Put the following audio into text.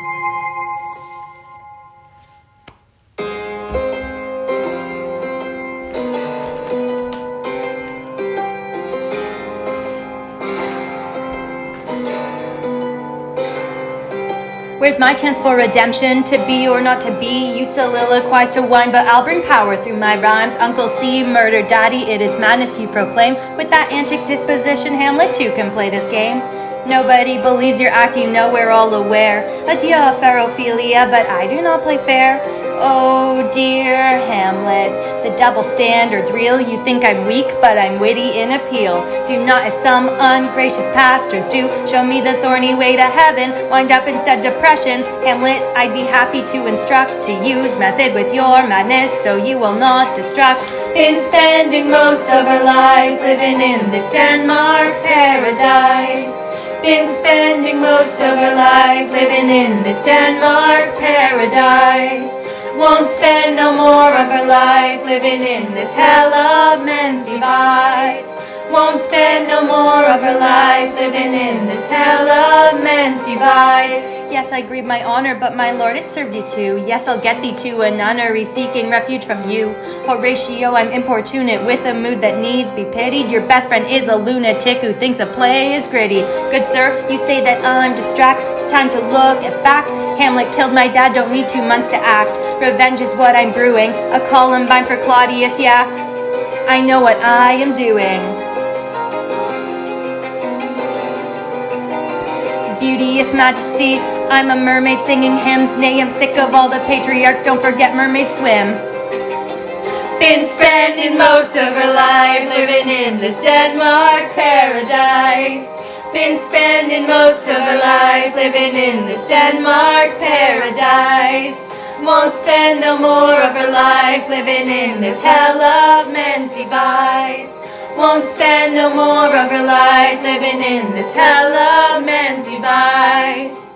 Where's my chance for redemption? To be or not to be? You soliloquize to one, but I'll bring power through my rhymes. Uncle C, murder daddy, it is madness you proclaim. With that antic disposition, Hamlet too can play this game. Nobody believes you're acting, no, we're all aware. Adieu, fair Ophelia, but I do not play fair. Oh dear Hamlet, the double standard's real. You think I'm weak, but I'm witty in appeal. Do not, as some ungracious pastors do, show me the thorny way to heaven. Wind up instead depression. Hamlet, I'd be happy to instruct to use method with your madness, so you will not destruct. Been spending most of our life living in this Denmark paradise. Been spending most of her life living in this Denmark paradise. Won't spend no more of her life living in this hell of men's device. Won't spend no more of her life living in this hell of men's device. Yes, I grieve my honor, but my lord, it served you too. Yes, I'll get thee to a nunnery seeking refuge from you. Horatio, I'm importunate with a mood that needs be pitied. Your best friend is a lunatic who thinks a play is gritty. Good sir, you say that I'm distract. It's time to look at fact. Hamlet killed my dad, don't need two months to act. Revenge is what I'm brewing. A Columbine for Claudius, yeah. I know what I am doing. Beauteous majesty, I'm a mermaid singing hymns. Nay, I'm sick of all the patriarchs. Don't forget mermaids swim. Been spending most of her life living in this Denmark paradise. Been spending most of her life living in this Denmark paradise. Won't spend no more of her life living in this hell of men's device. Won't spend no more of her life living in this hell of men's device.